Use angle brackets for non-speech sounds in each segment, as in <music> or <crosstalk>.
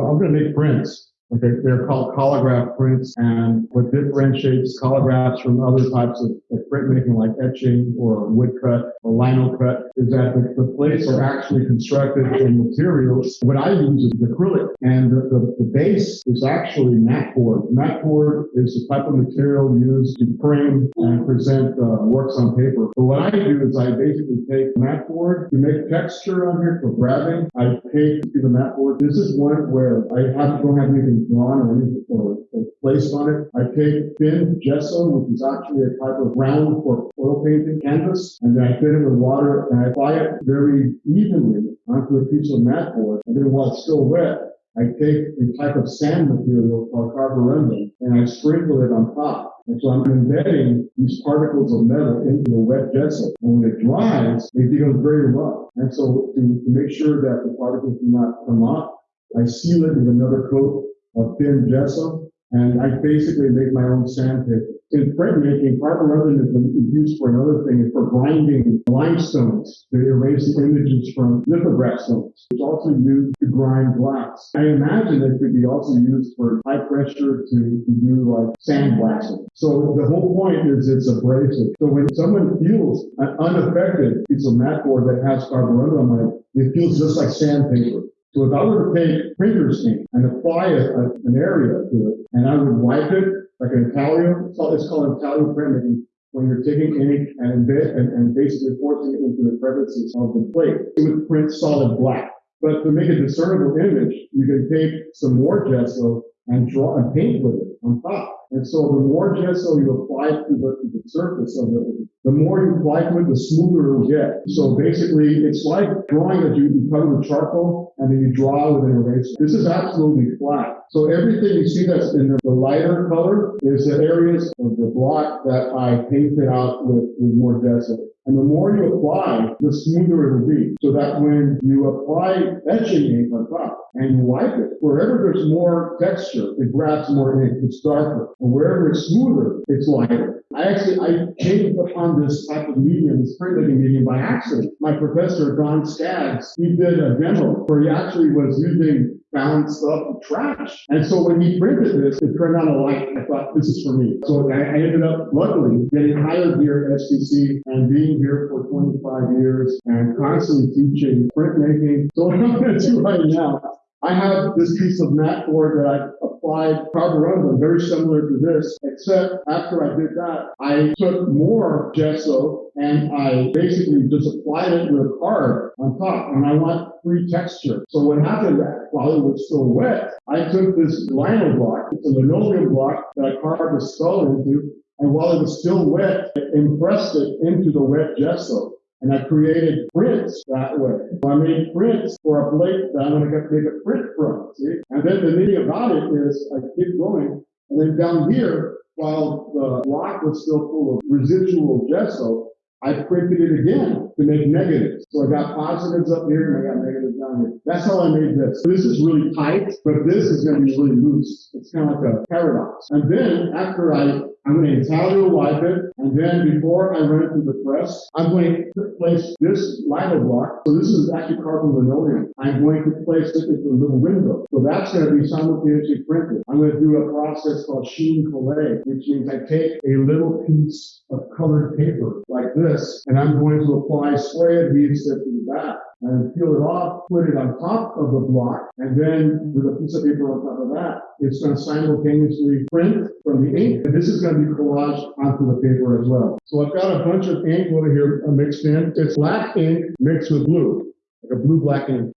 So I'm going to make prints. Okay, they're called collagraph prints, and what differentiates collagraphs from other types of, of printmaking, like etching or woodcut or lino cut, is that the, the plates are actually constructed in materials. What I use is acrylic, and the, the, the base is actually mat board. Mat board is the type of material used to frame and present uh, works on paper. But what I do is I basically take mat board to make texture on here for grabbing. I take to the mat board. This is one where I have, don't have anything drawn or or, or placed on it. I take thin gesso, which is actually a type of ground for oil painting canvas, and then I fit it with water and I apply it very evenly onto a piece of mat board. And then while it's still wet, I take a type of sand material called carborundum and I sprinkle it on top. And so I'm embedding these particles of metal into the wet gesso. And when it dries, it becomes very rough. And so to, to make sure that the particles do not come off, I seal it with another coat of thin gesso, and I basically make my own sandpaper. In printmaking, carbon carborundum is used for another thing, for grinding limestones to erase images from lithograph stones. It's also used to grind glass. I imagine it could be also used for high pressure to, to do like sandblasting. So the whole point is it's abrasive. So when someone feels an unaffected piece of mat board that has carborundum on it, it feels just like sandpaper. So if I were to take printer's ink and apply a, a, an area to it, and I would wipe it like an intaglio, it's called, called intaglio printing, when you're taking ink and, embed, and, and basically forcing it into the crevices of the plate, it would print solid black. But to make a discernible image, you can take some more gesso and draw and paint with it on top. And so the more gesso you apply to the, to the surface of it, the more you to it, the smoother it will get. So basically, it's like drawing that you, you cover with charcoal and then you draw with an eraser. This is absolutely flat. So everything you see that's in the, lighter color is the areas of the block that I painted out with, with more gesso. And the more you apply, the smoother it will be. So that when you apply etching ink on top and you wipe it, wherever there's more texture, it grabs more ink. It's darker. And wherever it's smoother, it's lighter. I actually, I came upon this type of medium, this printmaking medium by accident. My professor, Don Skaggs, he did a demo where he actually was using found stuff and trash. And so when he printed this, it turned on a light. I thought, this is for me. So I, I ended up, luckily, getting hired here at STC and being here for 25 years and constantly teaching printmaking. So <laughs> going to do right now I have this piece of mat board that I applied carborundum, very similar to this, except after I did that, I took more gesso and I basically just applied it with a card on top, and I want free texture. So what happened while it was still wet, I took this lino block, it's a linoleum block that I carved a skull into, and while it was still wet, I impressed it into the wet gesso. And I created prints that way. So I made prints for a plate that I'm going to make a print from. See? And then the thing about it is I keep going. And then down here, while the block was still full of residual gesso, I printed it again to make negatives. So I got positives up here and I got negatives down here. That's how I made this. This is really tight, but this is going to be really loose. It's kind of like a paradox. And then after I I'm going to intaglio wipe it, and then before I run it through the press, I'm going to place this lino block. So this is actually carbon linoleum. I'm going to place it into a little window. So that's going to be simultaneously printed. I'm going to do a process called chine collé, which means I take a little piece of colored paper like this, and I'm going to apply spray adhesive to the back and peel it off, put it on top of the block, and then with a piece of paper on top of that, it's going to simultaneously print from the ink, and this is going to be collaged onto the paper as well. So I've got a bunch of ink over here mixed in. It's black ink mixed with blue, like a blue-black ink.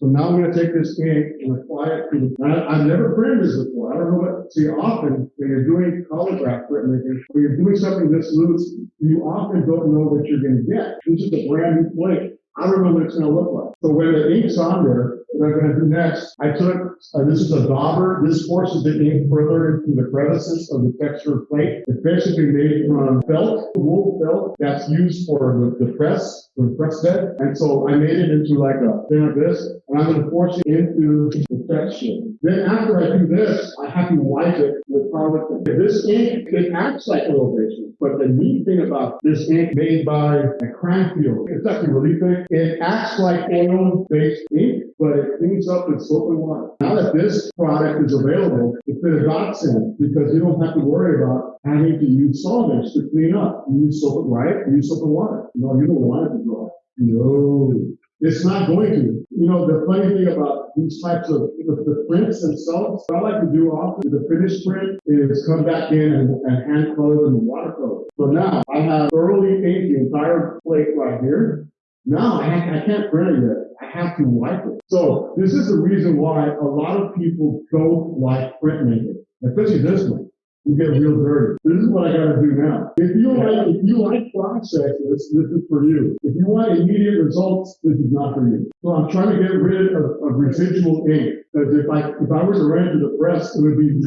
So now I'm going to take this ink and apply it to, I, have never printed this before. I don't know what, see often when you're doing collagraph printmaking, when you're doing something this loose, you often don't know what you're going to get. This is a brand new plate. I don't know what it's going to look like. So when the ink's on there, what I'm gonna do next, I took, uh, this is a dauber, this forces the ink further into the crevices of the textured plate. It's basically made from felt, wool felt, that's used for the, the press, for the press bed. And so I made it into like a thing like this, and I'm gonna force it into the texture. Then after I do this, I have to wipe it with product. This ink, it acts like elevation, but the neat thing about this ink made by a Cranfield, it's actually really thick. It acts like oil-based ink, but it cleans up with soap and water. Now that this product is available, it's been a godsend because you don't have to worry about having to use solvents to clean up. You use soap, right? You use soap and water. No, you don't want it to dry. No, it's not going to. You know, the funny thing about these types of, the, the prints themselves, what I like to do often, the finished print is come back in and, and hand color in watercolor. So now I have thoroughly inked the entire plate right here. Now I, I can't print it. I have to wipe it. So this is the reason why a lot of people don't like printmaking, especially this one. You get real dirty. This is what I gotta do now. If you like, if you like processes, this is for you. If you want immediate results, this is not for you. So I'm trying to get rid of, of residual ink. Because if I, if I were to run to the press, it would be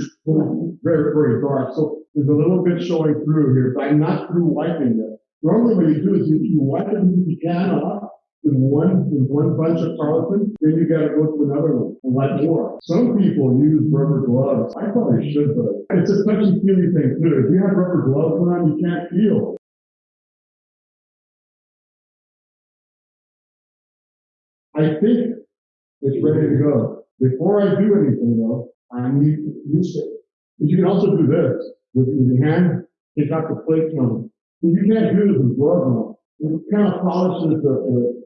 very, very dark. So there's a little bit showing through here, but I'm not through wiping it. Normally what you do is you, you wipe you can off, with one, with one bunch of tarlatan, then you gotta go to another one and wipe more. Some people use rubber gloves. I probably should, but it's a touchy feely thing too. If you have rubber gloves on, you can't feel. I think it's ready to go. Before I do anything though, I need to use it. But you can also do this with with your hand, take out the plate from. You can't do the with. It kind of polishes the, the,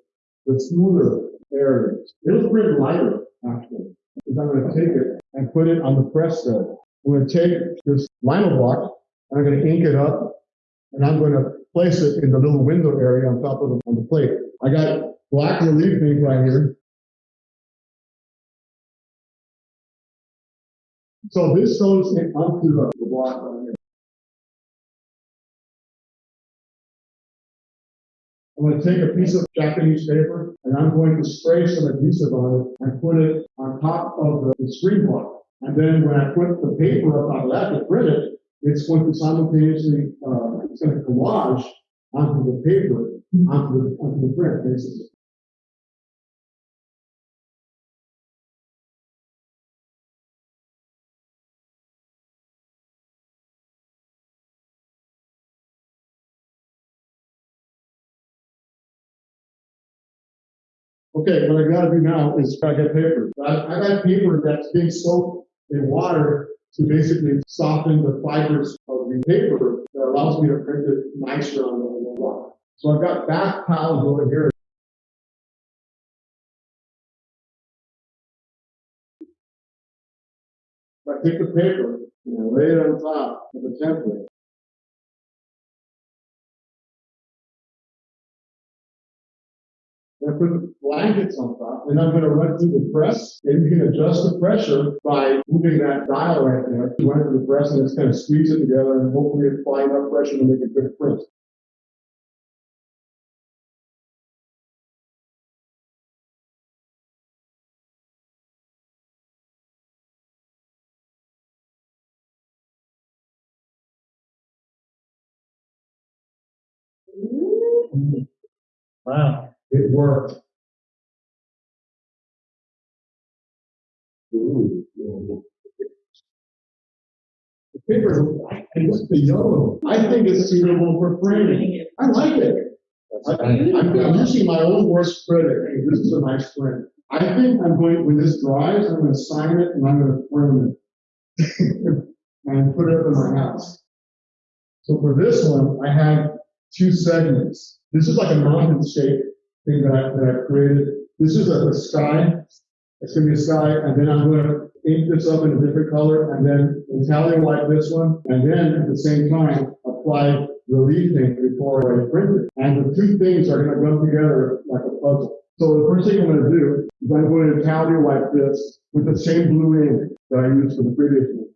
the smoother areas. It'll print lighter actually. Because I'm gonna take it and put it on the press bed. I'm gonna take this lino block and I'm gonna ink it up and I'm gonna place it in the little window area on top of the, on the plate. I got black relief ink right here. So this goes onto the, the block right here. I'm gonna take a piece of Japanese paper and I'm going to spray some adhesive on it and put it on top of the, screen block. And then when I put the paper up on that to print it, it's going to simultaneously, uh, it's gonna collage onto the paper, onto the, onto the print, basically. Okay, what I gotta do now is I get paper. I, I got paper that's being soaked in water to basically soften the fibers of the paper that allows me to print it nicer on the, block. So I've got bath towels over here. I take the paper and I lay it on top of the template. Put blankets on top, and I'm gonna run through the press, and you can adjust the pressure by moving that dial right there. You run through the press and it's kind of squeeze it together and hopefully apply enough pressure to make a good print. Wow. It worked. The paper, I like the yellow. I think it's suitable for framing. I like it. I, I'm, I'm using my own worst critic. This is a nice print. I think I'm going, when this dries, I'm gonna sign it and I'm gonna frame it. <laughs> And put it up in my house. So for this one, I have two segments. This is like a mountain shape thing that I, that I created. This is a, a sky. It's gonna be a sky, and then I'm gonna ink this up in a different color, and then intaglio wipe this one, and then at the same time, apply relief ink before I print it. And the two things are gonna go together like a puzzle. So the first thing I'm gonna do is I'm going to intaglio wipe this with the same blue ink that I used for the previous one.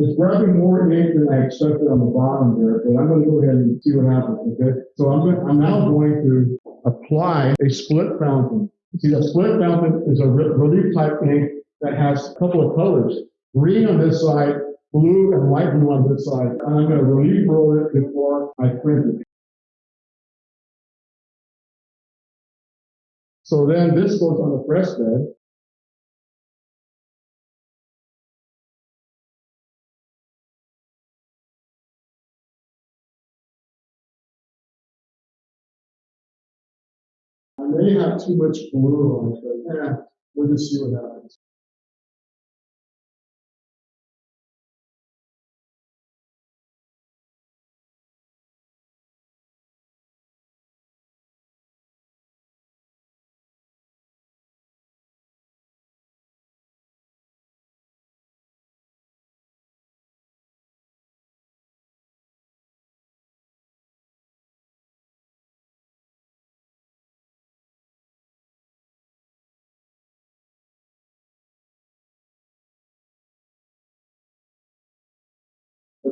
It's grabbing more ink than I expected on the bottom there, but I'm gonna go ahead and see what happens, okay? So I'm going, I'm now going to apply a split fountain. See, a split fountain is a relief type ink that has a couple of colors. Green on this side, blue and light blue on this side. And I'm gonna relief roll it before I print it. So then this goes on the press bed. May have too much glue on it, but yeah, we'll just see what happens.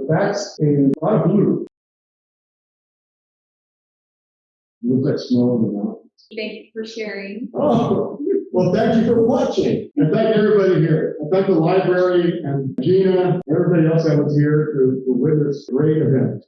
That's a lot of glue. Looks like snow in the mountains. Thank you for sharing. Oh, well, thank you for watching. And thank everybody here. And thank the library and Gina, everybody else that was here to, to witness this great event.